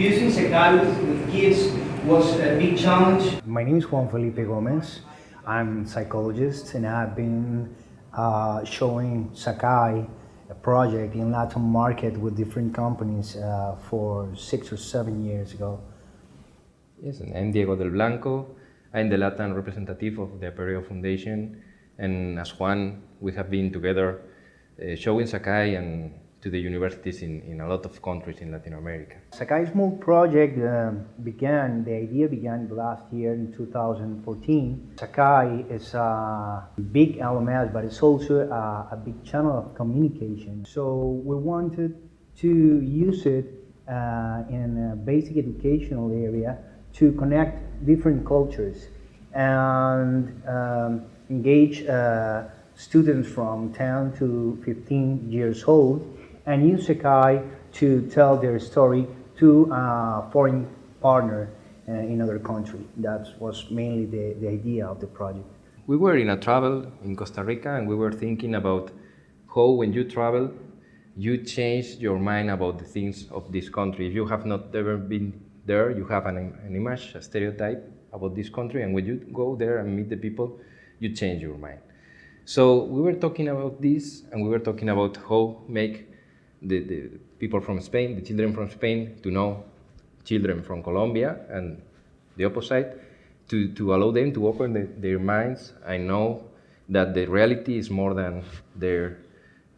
Using Sakai with, with kids was a big challenge. My name is Juan Felipe Gomez. I'm a psychologist and I've been uh, showing Sakai a project in Latin market with different companies uh, for six or seven years ago. Yes, and I'm Diego del Blanco. I'm the Latin representative of the Apereo Foundation and as Juan, we have been together uh, showing Sakai and to the universities in, in a lot of countries in Latin America. Sakai Small project uh, began, the idea began last year in 2014. Sakai is a big LMS, but it's also a, a big channel of communication. So we wanted to use it uh, in a basic educational area to connect different cultures and um, engage uh, students from 10 to 15 years old and use Sakai to tell their story to a foreign partner uh, in other country. That was mainly the, the idea of the project. We were in a travel in Costa Rica and we were thinking about how when you travel, you change your mind about the things of this country. If you have not ever been there, you have an, an image, a stereotype about this country, and when you go there and meet the people, you change your mind. So we were talking about this, and we were talking about how make the, the people from Spain, the children from Spain, to know children from Colombia, and the opposite, to, to allow them to open the, their minds and know that the reality is more than their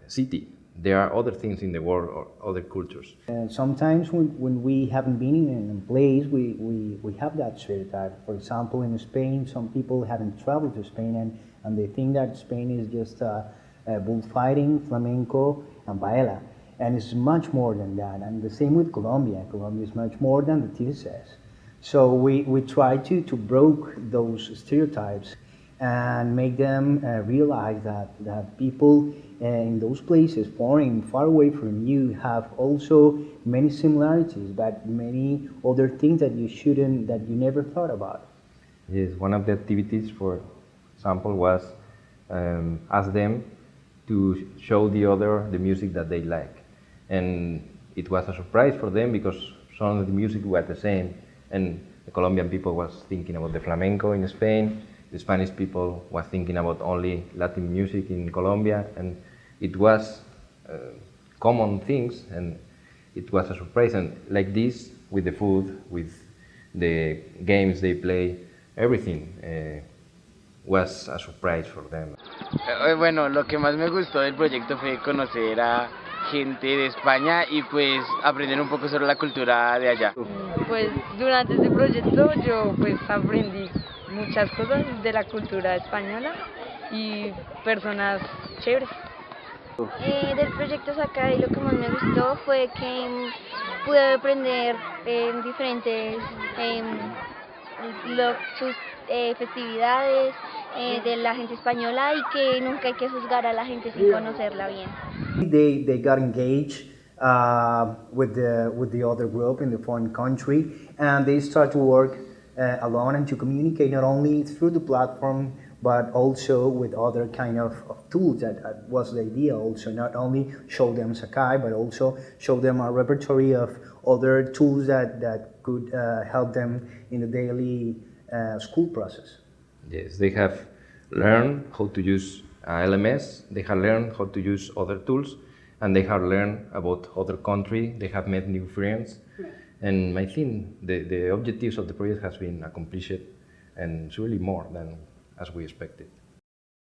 city. There are other things in the world or other cultures. And sometimes when, when we haven't been in a place, we, we, we have that stereotype. For example, in Spain, some people haven't traveled to Spain and, and they think that Spain is just uh, uh, bullfighting, flamenco, and paella. And it's much more than that. And the same with Colombia. Colombia is much more than the TV says. So we, we try to, to broke those stereotypes and make them uh, realize that, that people uh, in those places, foreign, far away from you, have also many similarities, but many other things that you shouldn't, that you never thought about. Yes, one of the activities, for example, was um, ask them to show the other the music that they like. And it was a surprise for them because some of the music was the same. And the Colombian people was thinking about the flamenco in Spain, the Spanish people was thinking about only Latin music in Colombia, and it was uh, common things, and it was a surprise. And like this, with the food, with the games they play, everything uh, was a surprise for them. Eh, bueno, lo que más me gustó del proyecto fue conocer a gente de España y pues aprender un poco sobre la cultura de allá. Pues durante este proyecto yo pues aprendí muchas cosas de la cultura española y personas chéveres. Eh, del proyecto Sakai lo que más me gustó fue que mm, pude aprender eh, diferentes eh, lo, sus eh, festividades eh, de la gente española y que nunca hay que juzgar a la gente sin conocerla bien. They, they got engaged uh, with, the, with the other group in the foreign country and they start to work uh, alone and to communicate not only through the platform but also with other kind of, of tools that, that was the idea. Also not only show them Sakai but also show them a repertory of other tools that, that could uh, help them in the daily uh, school process. Yes, they have learned how to use uh, LMS, they have learned how to use other tools, and they have learned about other country, they have met new friends. And I think the, the objectives of the project has been accomplished and surely more than as we expected.